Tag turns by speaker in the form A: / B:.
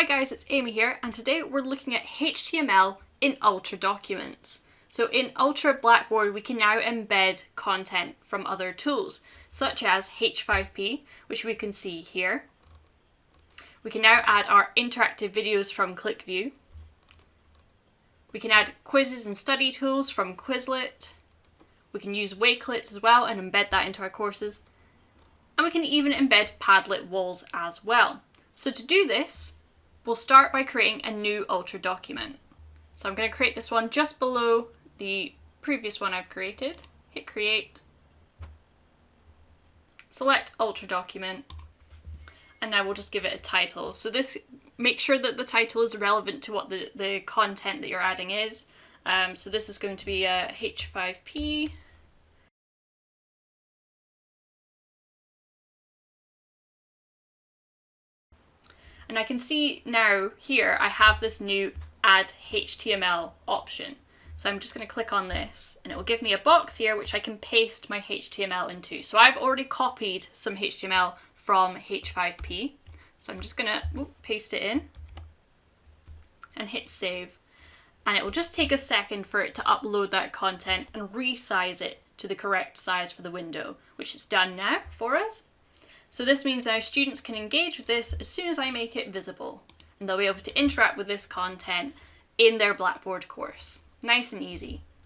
A: Hi guys, it's Amy here, and today we're looking at HTML in Ultra documents. So in Ultra Blackboard, we can now embed content from other tools, such as H5P, which we can see here. We can now add our interactive videos from ClickView. We can add quizzes and study tools from Quizlet. We can use Wakelet as well and embed that into our courses. And we can even embed Padlet walls as well. So to do this, We'll start by creating a new Ultra document. So I'm going to create this one just below the previous one I've created. Hit create. Select Ultra document. And now we'll just give it a title. So this, make sure that the title is relevant to what the, the content that you're adding is. Um, so this is going to be a H5P And I can see now here I have this new add HTML option. So I'm just going to click on this and it will give me a box here which I can paste my HTML into. So I've already copied some HTML from H5P. So I'm just going to paste it in and hit save. And it will just take a second for it to upload that content and resize it to the correct size for the window, which is done now for us. So this means now students can engage with this as soon as I make it visible and they'll be able to interact with this content in their Blackboard course. Nice and easy.